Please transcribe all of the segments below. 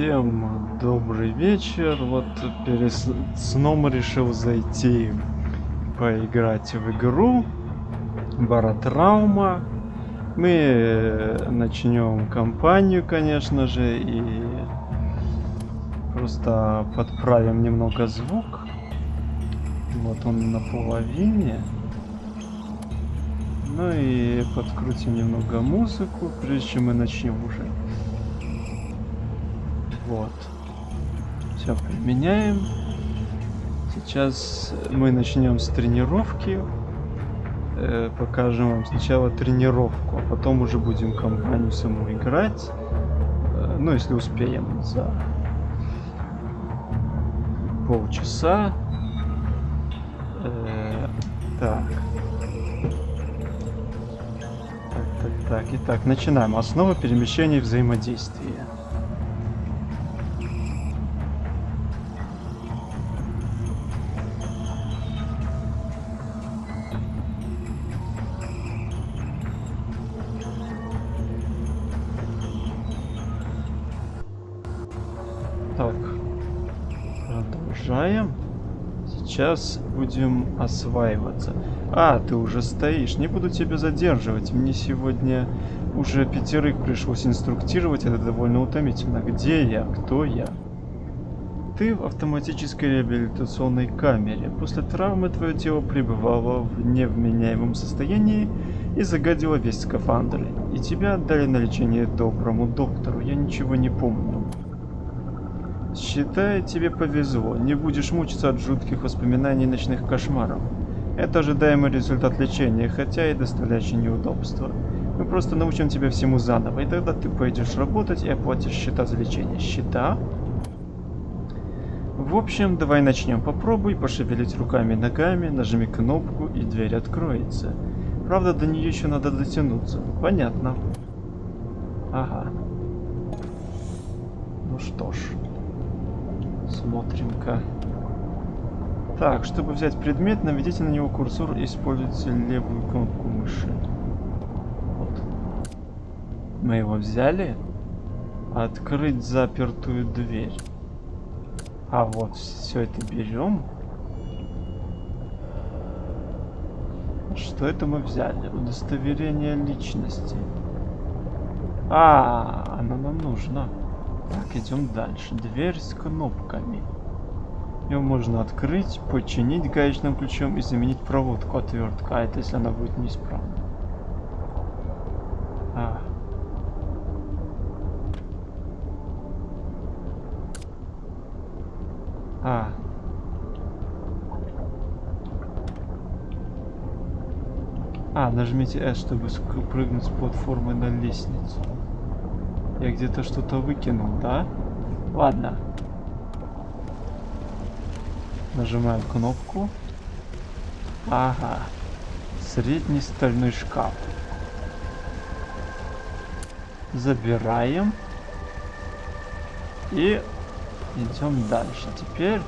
Всем добрый вечер. Вот перед сном решил зайти поиграть в игру Баратраума. Мы э, начнем кампанию, конечно же, и просто подправим немного звук. Вот он на половине. Ну и подкрутим немного музыку, прежде чем мы начнем уже. Вот. Все применяем. Сейчас мы начнем с тренировки. Э, покажем вам сначала тренировку, а потом уже будем компанию саму играть. Э, ну, если успеем за полчаса. Э, так. Так, так, так. Итак, начинаем. Основа перемещения и взаимодействия. Продолжаем. Сейчас будем осваиваться. А, ты уже стоишь. Не буду тебя задерживать. Мне сегодня уже пятерых пришлось инструктировать. Это довольно утомительно. Где я? Кто я? Ты в автоматической реабилитационной камере. После травмы твое тело пребывало в невменяемом состоянии и загадило весь скафандр. И тебя отдали на лечение доброму доктору. Я ничего не помню. Считай, тебе повезло. Не будешь мучиться от жутких воспоминаний ночных кошмаров. Это ожидаемый результат лечения, хотя и доставляющий неудобства. Мы просто научим тебя всему заново, и тогда ты пойдешь работать и оплатишь счета за лечение. Счета? В общем, давай начнем. Попробуй пошевелить руками и ногами, нажми кнопку, и дверь откроется. Правда, до нее еще надо дотянуться. Понятно. Ага. Ну что ж. Смотрим-ка. Так, чтобы взять предмет, наведите на него курсор и используйте левую кнопку мыши. Вот. Мы его взяли. Открыть запертую дверь. А вот все это берем. Что это мы взяли? Удостоверение личности. А, оно нам нужно. Так, идем дальше. Дверь с кнопками. Ее можно открыть, починить гаечным ключом и заменить проводку отвертка. А это если она будет неисправна. А. А. А, нажмите S, чтобы прыгнуть с платформы на лестницу. Я где-то что-то выкинул, да? Ладно. Нажимаем кнопку. Ага. Средний стальной шкаф. Забираем. И идем дальше. Теперь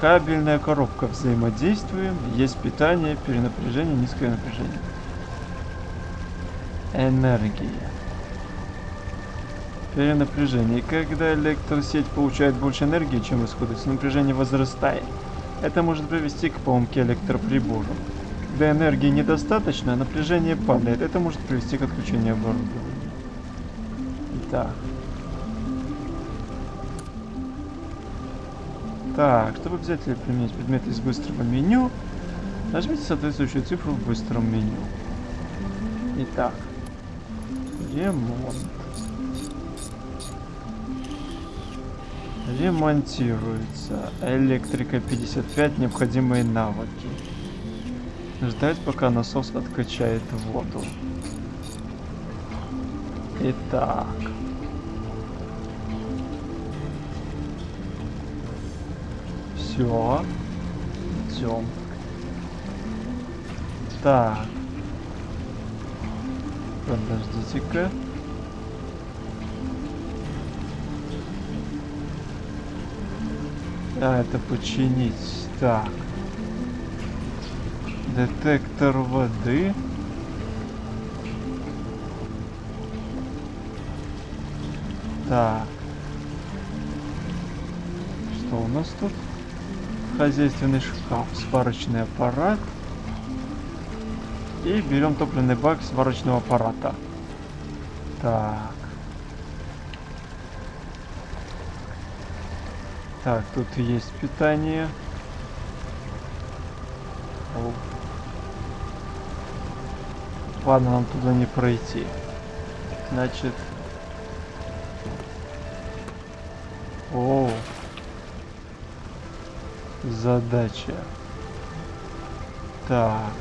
кабельная коробка. Взаимодействуем. Есть питание, перенапряжение, низкое напряжение. Энергия перенапряжение. Когда электросеть получает больше энергии, чем исходит, напряжение возрастает. Это может привести к поломке электроприбора. Когда энергии недостаточно, напряжение падает. Это может привести к отключению оборудования. Итак. Так, чтобы взять или применить предметы из быстрого меню, нажмите соответствующую цифру в быстром меню. Итак. Ремонт. Ремонтируется. Электрика 55. Необходимые навыки. Ждать, пока насос откачает воду. Итак. Все. Идем. Так. Подождите-ка. А, это починить. Так. Детектор воды. Так. что у нас тут? Хозяйственный шкаф, сварочный аппарат. И берем топливный бак сварочного аппарата. Так. Так, тут есть питание. О. Ладно, нам туда не пройти. Значит... О, задача. Так.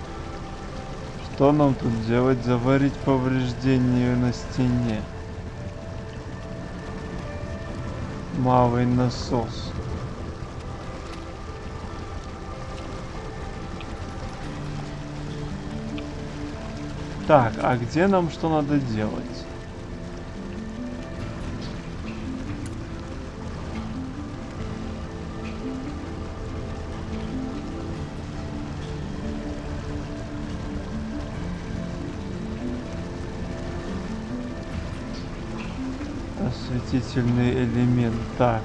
Что нам тут делать? Заварить повреждение на стене. Малый насос. Так, а где нам что надо делать? Осветительный элемент. Так.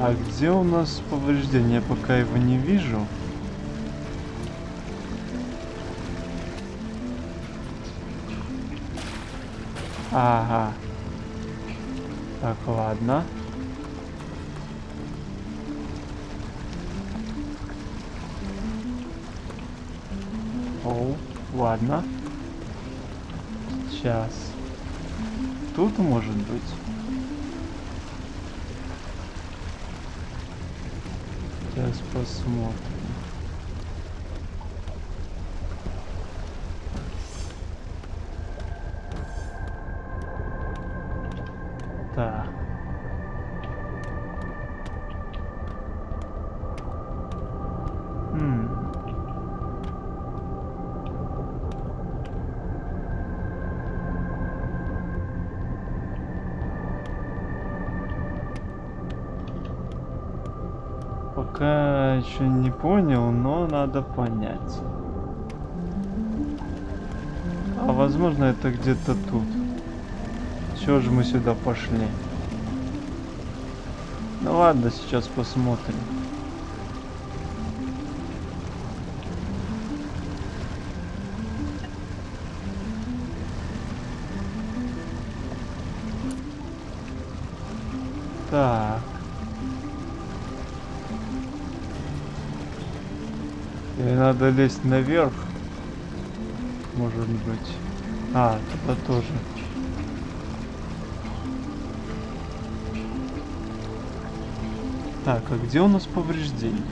А где у нас повреждение? Пока его не вижу. Ага. Так, ладно. О, ладно. Сейчас. Тут может быть. Сейчас посмотрим. Так. Хм. Пока еще не понял, но надо понять. А возможно это где-то тут. Чего же мы сюда пошли? Ну ладно, сейчас посмотрим. Надо лезть наверх? Может быть. А, туда тоже. Так, а где у нас повреждения?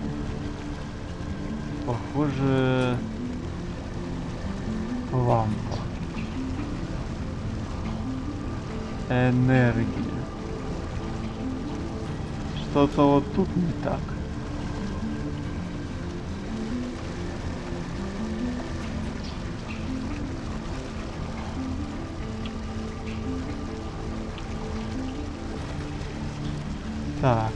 Похоже... Лампа. Энергия. Что-то вот тут не так. Так.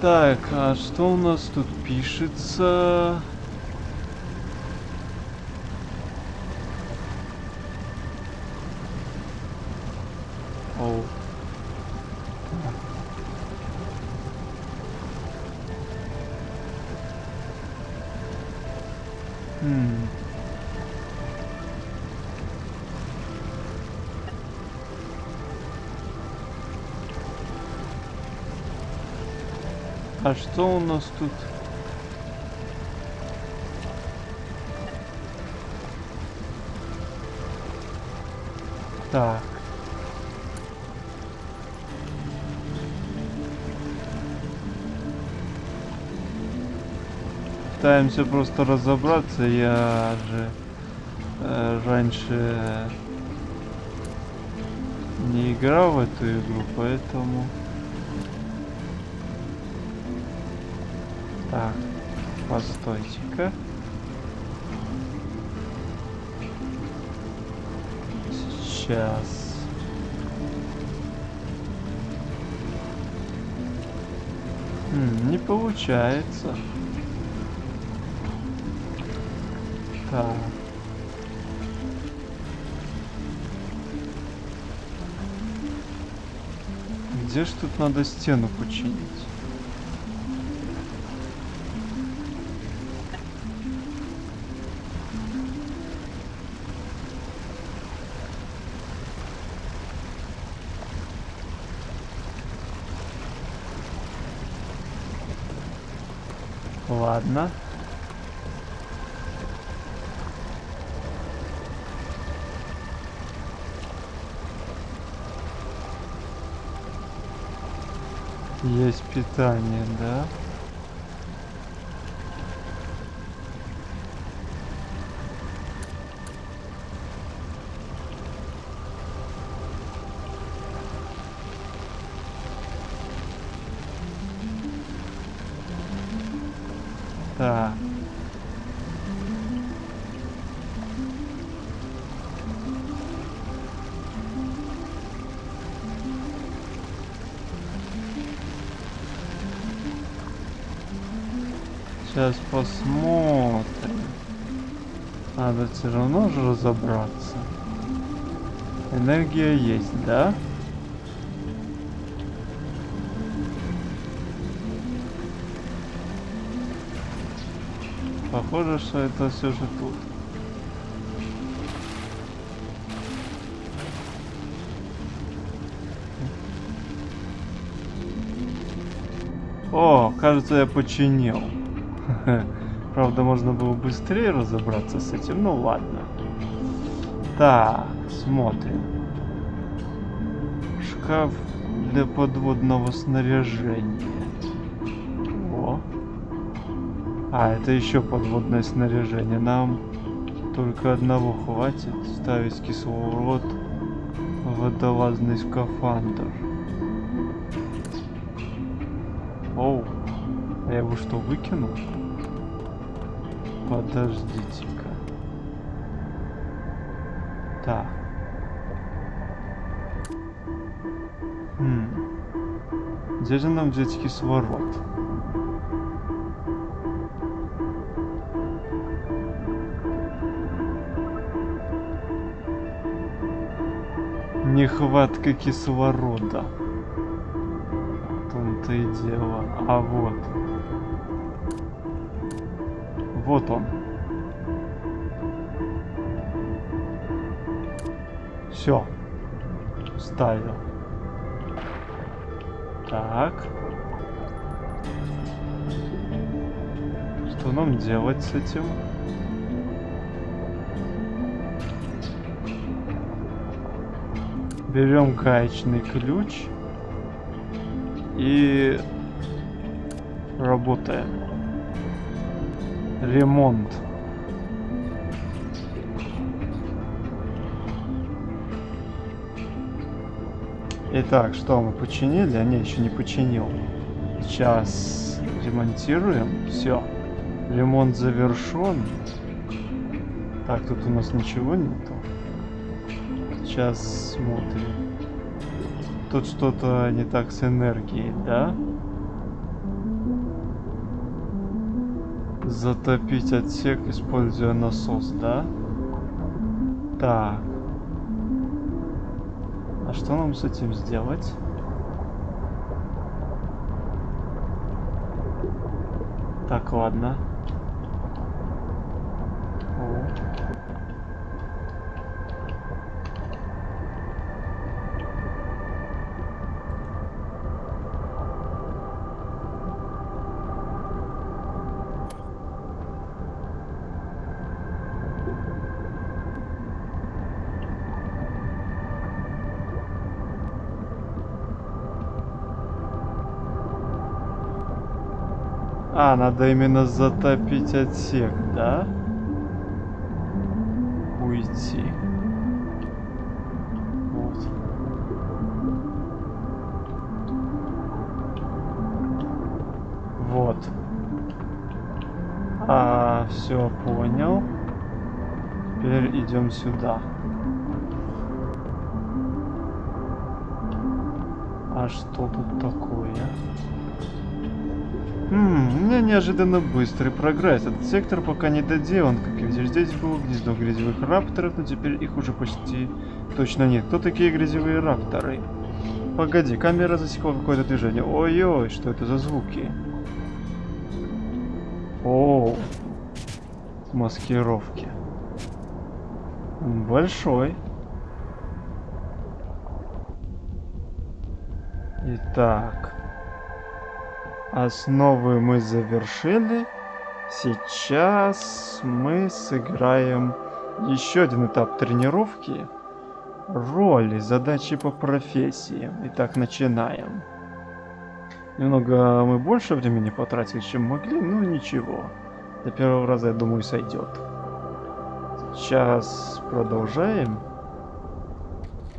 Так, а что у нас тут пишется? А что у нас тут? Так. Пытаемся просто разобраться. Я же э, раньше не играл в эту игру, поэтому... Так, постойте-ка. Сейчас. Не получается. Так. Где ж тут надо стену починить? Ладно. Есть питание, да? Все равно же разобраться. Энергия есть, да? Похоже, что это все же тут. О, кажется, я починил. Правда, можно было быстрее разобраться с этим, ну ладно. Так, смотрим. Шкаф для подводного снаряжения. О. А, это еще подводное снаряжение. Нам только одного хватит. Ставить кислород в водолазный скафандр. Оу. А я его что, выкинул? Подождите-ка. Так. Хм. Где же нам взять кислород? Нехватка кислорода. В том-то и дело. А вот. Вот он. Все. Ставил. Так. Что нам делать с этим? Берем гаечный ключ и работаем. Ремонт. Итак, что мы починили? А не, еще не починил. Сейчас ремонтируем. Все. Ремонт завершен. Так, тут у нас ничего нету. Сейчас смотрим. Тут что-то не так с энергией, да? Затопить отсек, используя насос, да? Так. А что нам с этим сделать? Так, ладно. О. А, надо именно затопить отсек, да? Уйти. Вот. Вот. А, все, понял. Теперь идем сюда. А что тут такое? Неожиданно быстрый прогресс. Этот сектор пока не доделан, как и видишь. Здесь было гнездо грязевых рапторов, но теперь их уже почти точно нет. Кто такие грязевые рапторы? Погоди, камера засекла какое-то движение. Ой-ой, что это за звуки? О, маскировки. Большой. Итак. Основы мы завершили. Сейчас мы сыграем еще один этап тренировки. Роли, задачи по профессиям. Итак, начинаем. Немного мы больше времени потратили, чем могли, но ничего. До первого раза, я думаю, сойдет. Сейчас продолжаем.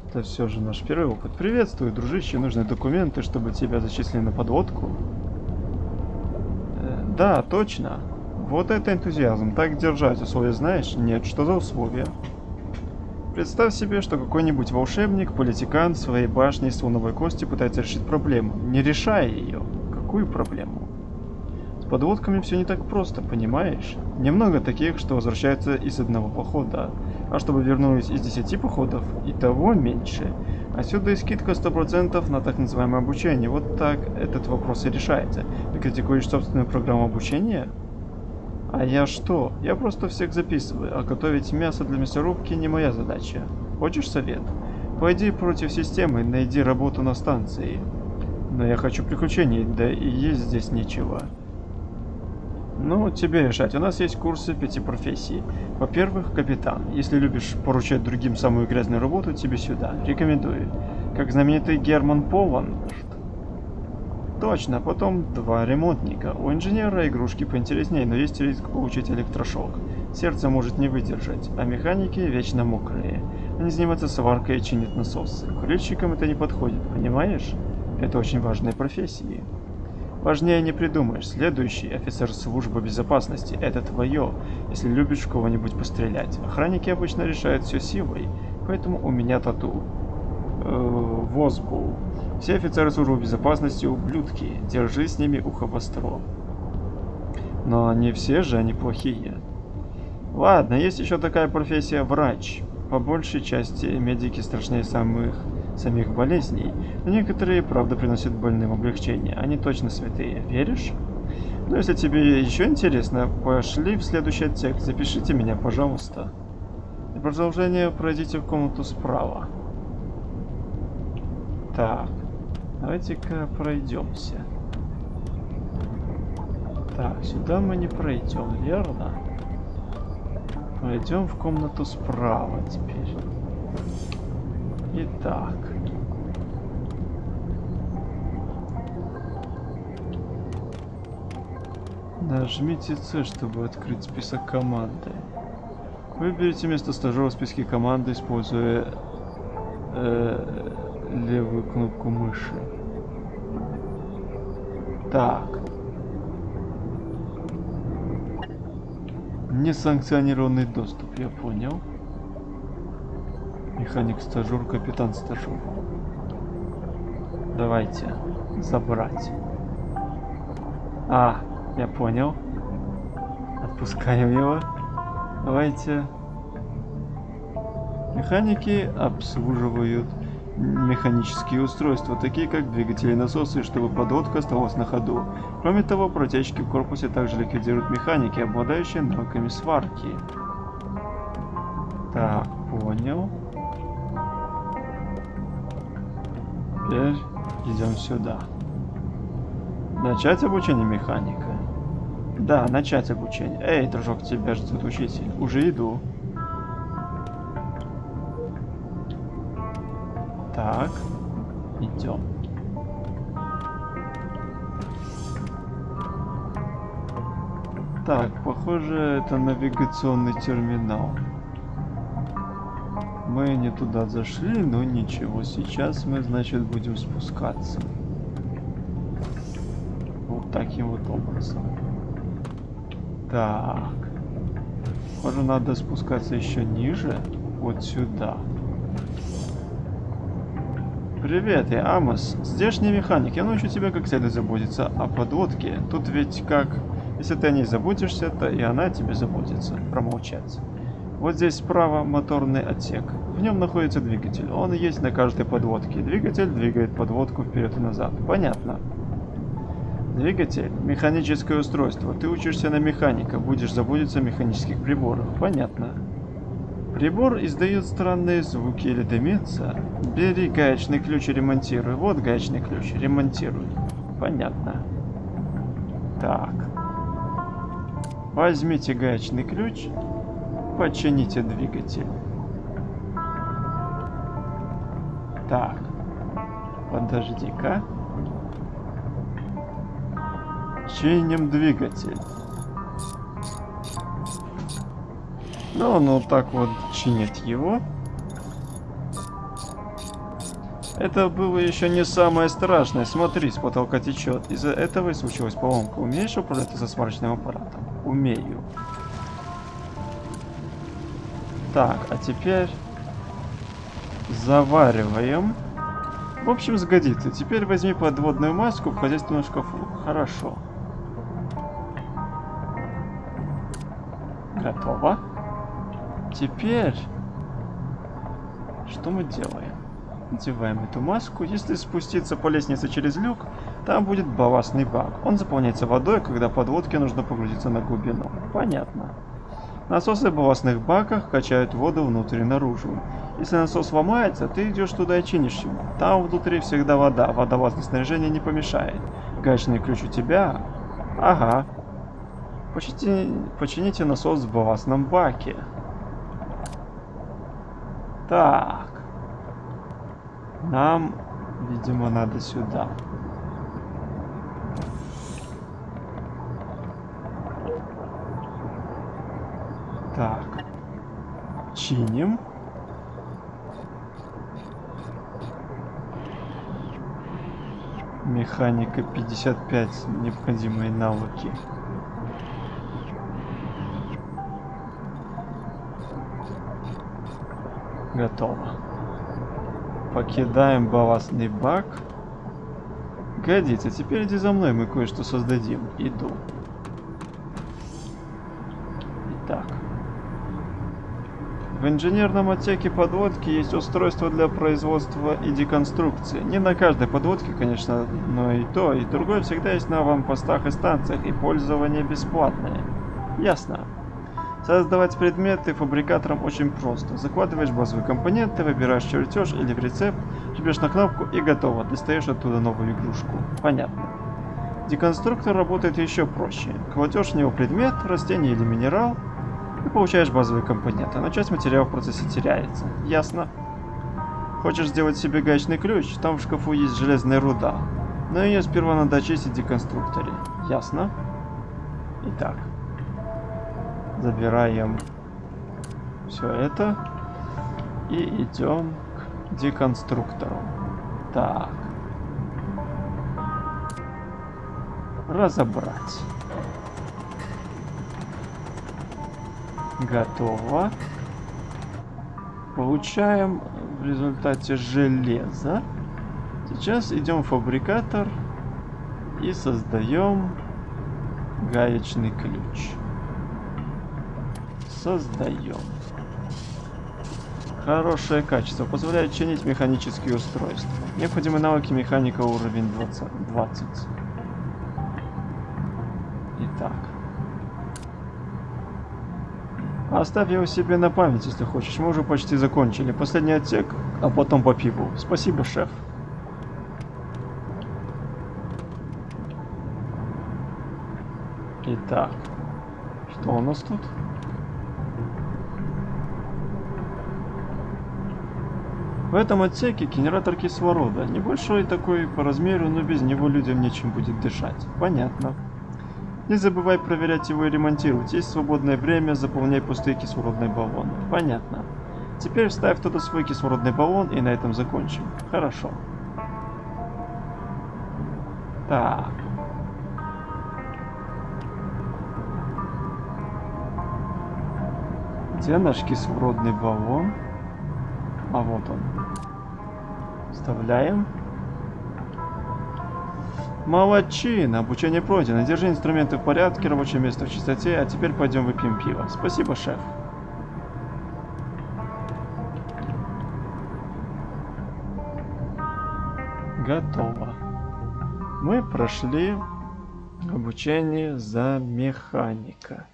Это все же наш первый опыт. Приветствую, дружище. Нужны документы, чтобы тебя зачислили на подводку. Да, точно. Вот это энтузиазм. Так держать условия знаешь? Нет, что за условия? Представь себе, что какой-нибудь волшебник, политикан своей башне из слоновой кости пытается решить проблему, не решая ее. Какую проблему? С подводками все не так просто, понимаешь? Немного таких, что возвращаются из одного похода, а чтобы вернулись из 10 походов, и того меньше. Отсюда и скидка 100% на так называемое обучение. Вот так этот вопрос и решается. Ты критикуешь собственную программу обучения? А я что? Я просто всех записываю, а готовить мясо для мясорубки не моя задача. Хочешь совет? Пойди против системы, найди работу на станции. Но я хочу приключений, да и есть здесь нечего. Ну, тебе решать. У нас есть курсы пяти профессий. Во-первых, капитан. Если любишь поручать другим самую грязную работу, тебе сюда. Рекомендую. Как знаменитый Герман Полан. Точно, потом два ремонтника. У инженера игрушки поинтереснее, но есть риск получить электрошок. Сердце может не выдержать, а механики вечно мокрые. Они занимаются сваркой и чинят насосы. Курильщикам это не подходит, понимаешь? Это очень важные профессии. Важнее не придумаешь. Следующий офицер службы безопасности. Это твое, если любишь кого-нибудь пострелять. Охранники обычно решают все силой, поэтому у меня тату. Э, Возбул. Все офицеры службы безопасности ублюдки. Держи с ними ухо востро. Но не все же они плохие. Ладно, есть еще такая профессия врач. По большей части медики страшнее самых самих болезней, но некоторые, правда, приносят больным облегчение. Они точно святые. Веришь? Ну, если тебе еще интересно, пошли в следующий отсек. Запишите меня, пожалуйста. И продолжение пройдите в комнату справа. Так. Давайте-ка пройдемся. Так, сюда мы не пройдем, верно? Пойдем в комнату справа теперь. Итак. Нажмите C, чтобы открыть список команды. Выберите место стажера в списке команды, используя э, левую кнопку мыши. Так. Несанкционированный доступ, я понял. Механик стажер, капитан стажер. Давайте. Забрать. А, я понял. Отпускаем его. Давайте. Механики обслуживают механические устройства, такие как двигатели и насосы, чтобы подводка оставалась на ходу. Кроме того, протечки в корпусе также ликвидируют механики, обладающие навыками сварки. Так, понял. Теперь идем сюда. Начать обучение механика? Да, начать обучение. Эй, дружок, тебя ждет учитель. Уже иду. Так, идем. Так, похоже, это навигационный терминал. Мы не туда зашли, но ничего. Сейчас мы, значит, будем спускаться. Вот таким вот образом. Так. Похоже, надо спускаться еще ниже. Вот сюда. Привет, я Амос, здешний механик. Я научу тебя как следует заботиться о подводке. Тут ведь как... Если ты о ней заботишься, то и она о тебе заботится. Промолчать. Вот здесь справа моторный отсек. В нем находится двигатель. Он есть на каждой подводке. Двигатель двигает подводку вперед и назад. Понятно. Двигатель – механическое устройство. Ты учишься на механика, будешь заботиться о механических приборах. Понятно. Прибор издает странные звуки или дымится. Бери гаечный ключ и ремонтируй. Вот гаечный ключ. Ремонтируй. Понятно. Так. Возьмите гаечный ключ. Почините двигатель. Так. Подожди-ка. Чиним двигатель. Ну, ну так вот чинит его. Это было еще не самое страшное. Смотри, с потолка течет. Из-за этого и случилась поломка. Умеешь управлять со сварочным аппаратом? Умею. Так, а теперь завариваем. В общем, сгодится. Теперь возьми подводную маску в хозяйственном шкафу. Хорошо. Готово. Теперь, что мы делаем? Надеваем эту маску. Если спуститься по лестнице через люк, там будет балластный бак. Он заполняется водой, когда подводке нужно погрузиться на глубину. Понятно. Насосы в балластных баках качают воду внутрь и наружу. Если насос ломается, ты идешь туда и чинишь его. Там внутри всегда вода, водолазное снаряжение не помешает. Гаечный ключ у тебя? Ага. Почти... Почините насос в балластном баке. Так. Нам, видимо, надо сюда. Так. Чиним. Механика 55. Необходимые навыки. Готово. Покидаем балластный бак. Годится. Теперь иди за мной, мы кое-что создадим. Иду. Итак. В инженерном отсеке подводки есть устройство для производства и деконструкции. Не на каждой подводке, конечно, но и то, и другое всегда есть на аванпостах и станциях, и пользование бесплатное. Ясно. Создавать предметы фабрикатором очень просто. Закладываешь базовые компоненты, выбираешь чертеж или рецепт, жмешь на кнопку и готово. Достаешь оттуда новую игрушку. Понятно. Деконструктор работает еще проще. Кладешь в него предмет, растение или минерал, и получаешь базовые компоненты, но часть материала в процессе теряется. Ясно? Хочешь сделать себе гаечный ключ? Там в шкафу есть железная руда. Но ее сперва надо очистить в деконструкторе. Ясно? Итак. Забираем все это и идем к деконструктору. Так. Разобрать. Готово. Получаем в результате железо. Сейчас идем в фабрикатор и создаем гаечный ключ. Создаем. Хорошее качество. Позволяет чинить механические устройства. Необходимы навыки механика уровень 20. 20. Оставь его себе на память, если хочешь. Мы уже почти закончили. Последний отсек, а потом по пиву. Спасибо, шеф. Итак. Что у нас тут? В этом отсеке генератор кислорода. Небольшой такой по размеру, но без него людям нечем будет дышать. Понятно. Не забывай проверять его и ремонтировать. Есть свободное время, заполняй пустые кислородные баллоны. Понятно. Теперь вставь туда свой кислородный баллон и на этом закончим. Хорошо. Так. Где наш кислородный баллон? А вот он. Вставляем. Молодчина, обучение пройдено. Держи инструменты в порядке, рабочее место в чистоте, а теперь пойдем выпьем пиво. Спасибо, шеф. Готово. Мы прошли обучение за механика.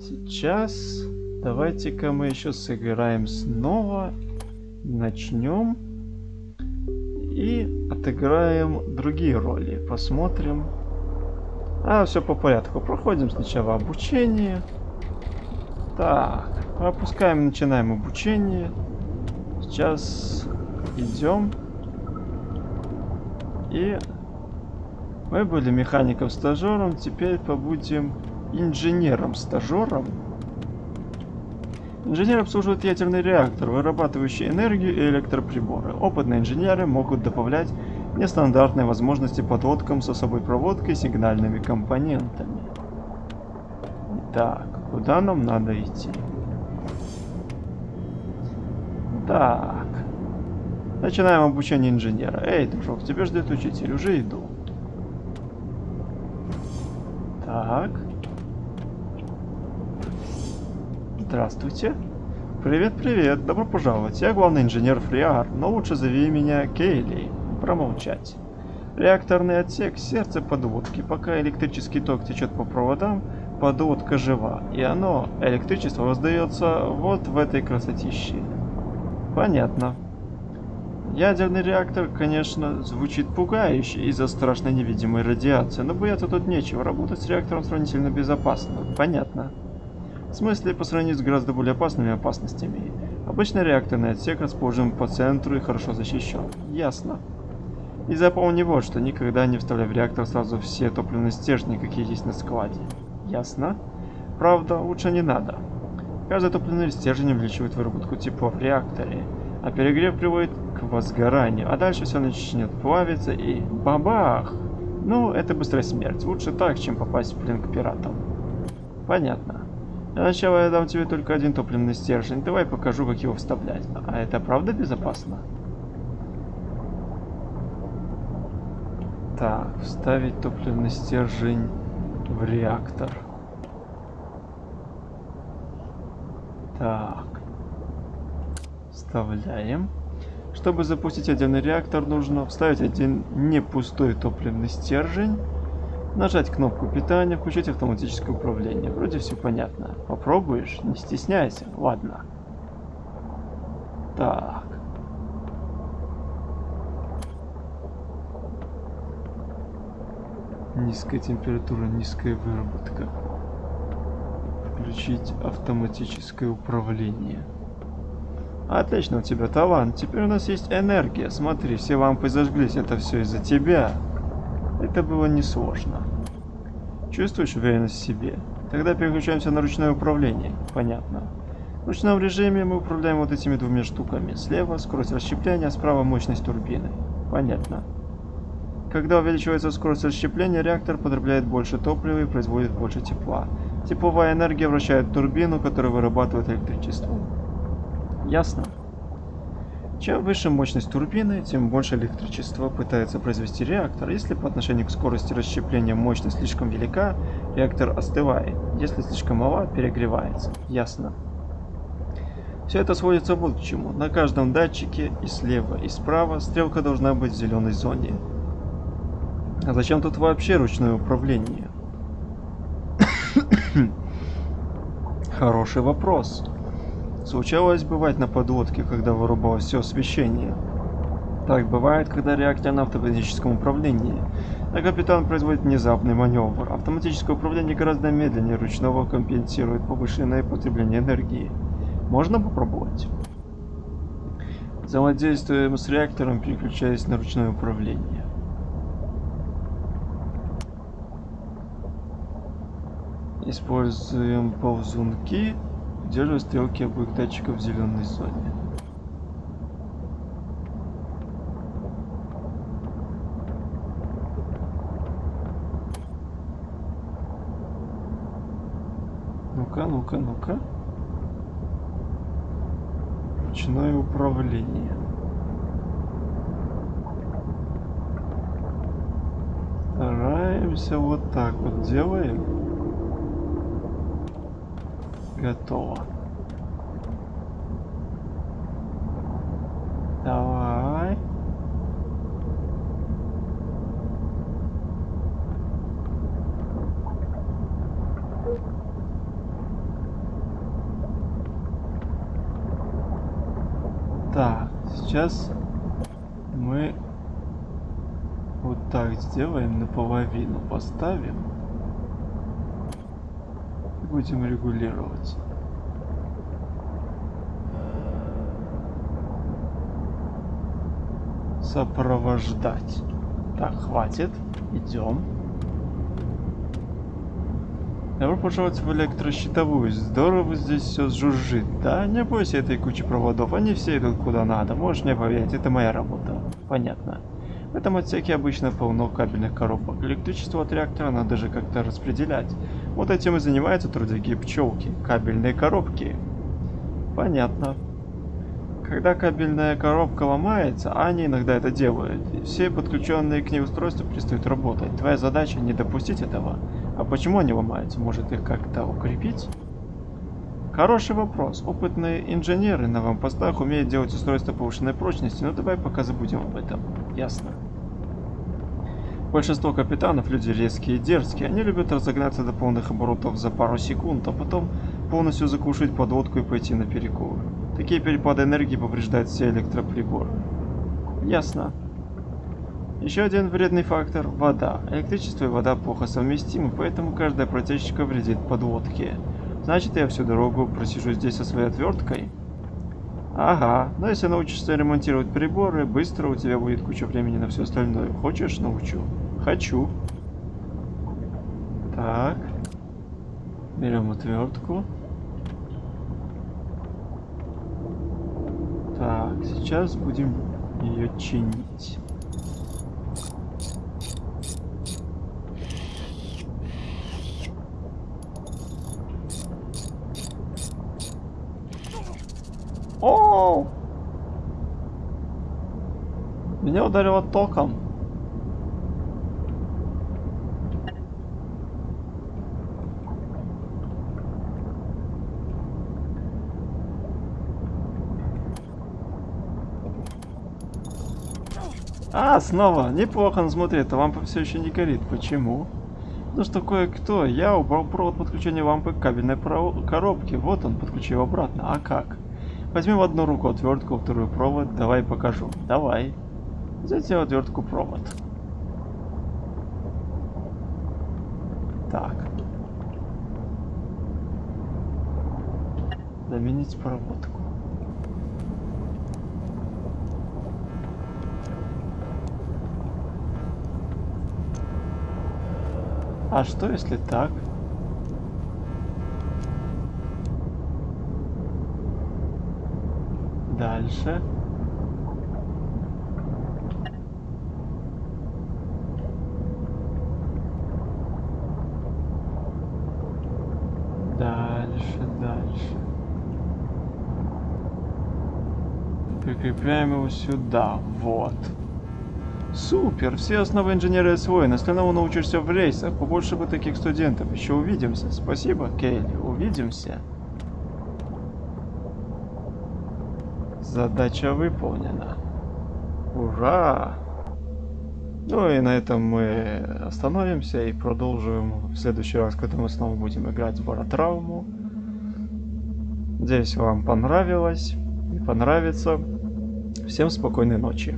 Сейчас давайте-ка мы еще сыграем снова. Начнем. И отыграем другие роли. Посмотрим. А, все по порядку. Проходим сначала обучение. Так, пропускаем, начинаем обучение. Сейчас идем. И мы были механиком-стажером, теперь побудем инженером-стажером. Инженер обслуживает ядерный реактор, вырабатывающий энергию и электроприборы. Опытные инженеры могут добавлять нестандартные возможности подводкам с особой проводкой сигнальными компонентами. Так, куда нам надо идти? Так. Начинаем обучение инженера. Эй, дружок, тебя ждет учитель, уже иду. Так. Здравствуйте. Привет-привет, добро пожаловать. Я главный инженер Фриар, но лучше зови меня Кейли. Промолчать. Реакторный отсек – сердце подводки. Пока электрический ток течет по проводам, подводка жива. И оно, электричество, воздается вот в этой красотище. Понятно. Ядерный реактор, конечно, звучит пугающе из-за страшной невидимой радиации, но бояться тут нечего, работать с реактором сравнительно безопасно. Понятно. В смысле, по сравнению с гораздо более опасными опасностями. Обычный реакторный отсек расположен по центру и хорошо защищен. Ясно. И запомни вот, что никогда не вставляй в реактор сразу все топливные стержни, какие есть на складе. Ясно? Правда, лучше не надо. Каждый топливный стержень увеличивает выработку тепла в реакторе, а перегрев приводит к возгоранию, а дальше все начнет плавиться и бабах! Ну, это быстрая смерть. Лучше так, чем попасть в плен к пиратам. Понятно. Для начала я дам тебе только один топливный стержень. Давай покажу, как его вставлять. А это правда безопасно? Так, вставить топливный стержень в реактор. Так. Вставляем. Чтобы запустить отдельный реактор, нужно вставить один не пустой топливный стержень, нажать кнопку питания, включить автоматическое управление. Вроде все понятно. Попробуешь? Не стесняйся. Ладно. Так. Низкая температура, низкая выработка. Включить автоматическое управление. Отлично, у тебя талант. Теперь у нас есть энергия. Смотри, все лампы зажглись. Это все из-за тебя. Это было несложно. Чувствуешь уверенность в себе? Тогда переключаемся на ручное управление. Понятно. В ручном режиме мы управляем вот этими двумя штуками. Слева скорость расщепления, справа мощность турбины. Понятно. Когда увеличивается скорость расщепления, реактор потребляет больше топлива и производит больше тепла. Тепловая энергия вращает турбину, которая вырабатывает электричество. Ясно? Чем выше мощность турбины, тем больше электричества пытается произвести реактор. Если по отношению к скорости расщепления мощность слишком велика, реактор остывает. Если слишком мала, перегревается. Ясно. Все это сводится вот к чему. На каждом датчике и слева, и справа стрелка должна быть в зеленой зоне. А зачем тут вообще ручное управление? Хороший вопрос. Случалось бывать на подводке, когда вырубалось все освещение. Так бывает, когда реактор на автоматическом управлении, а капитан производит внезапный маневр. Автоматическое управление гораздо медленнее ручного компенсирует повышенное потребление энергии. Можно попробовать? Взаимодействуем с реактором, переключаясь на ручное управление. Используем ползунки Удерживай стрелки обоих датчиков в зеленой зоне. Ну-ка, ну-ка, ну-ка. Начинаю управление. Стараемся вот так вот делаем. Готово. Давай. Так, сейчас мы вот так сделаем, наполовину поставим. Будем регулировать. Сопровождать. Так, хватит. Идем. Добро пожаловать в электрощитовую. Здорово здесь все жужжит. Да, не бойся этой кучи проводов. Они все идут куда надо. Можешь мне поверить, это моя работа. Понятно. В этом отсеке обычно полно кабельных коробок. Электричество от реактора надо же как-то распределять. Вот этим и занимаются трудяги пчелки. Кабельные коробки. Понятно. Когда кабельная коробка ломается, а они иногда это делают, все подключенные к ней устройства перестают работать. Твоя задача не допустить этого. А почему они ломаются? Может их как-то укрепить? Хороший вопрос. Опытные инженеры на вампостах умеют делать устройства повышенной прочности, но давай пока забудем об этом. Ясно. Большинство капитанов люди резкие и дерзкие. Они любят разогнаться до полных оборотов за пару секунд, а потом полностью закушать подлодку и пойти на перекур. Такие перепады энергии повреждают все электроприборы. Ясно. Еще один вредный фактор – вода. Электричество и вода плохо совместимы, поэтому каждая протечка вредит подлодке. Значит, я всю дорогу просижу здесь со своей отверткой? Ага, но если научишься ремонтировать приборы, быстро у тебя будет куча времени на все остальное. Хочешь, научу? Хочу. Так. Берем отвертку. Так, сейчас будем ее чинить. О! Меня ударило током. А, снова. Неплохо, но смотри, эта лампа все еще не горит. Почему? Ну что кое-кто. Я убрал провод подключения лампы к кабельной коробке. Вот он, подключил обратно. А как? Возьми в одну руку отвертку, вторую провод. Давай покажу. Давай. Затем отвертку провод. Так. Заменить проводку. А что если так? Дальше. Дальше, дальше. Прикрепляем его сюда. Вот. Супер! Все основы инженера освоены. Остальному научишься в рейсах. Побольше бы таких студентов. Еще увидимся. Спасибо, Кейли. Увидимся. Задача выполнена. Ура! Ну и на этом мы остановимся и продолжим в следующий раз, когда мы снова будем играть в Баратравму. Надеюсь, вам понравилось и понравится. Всем спокойной ночи.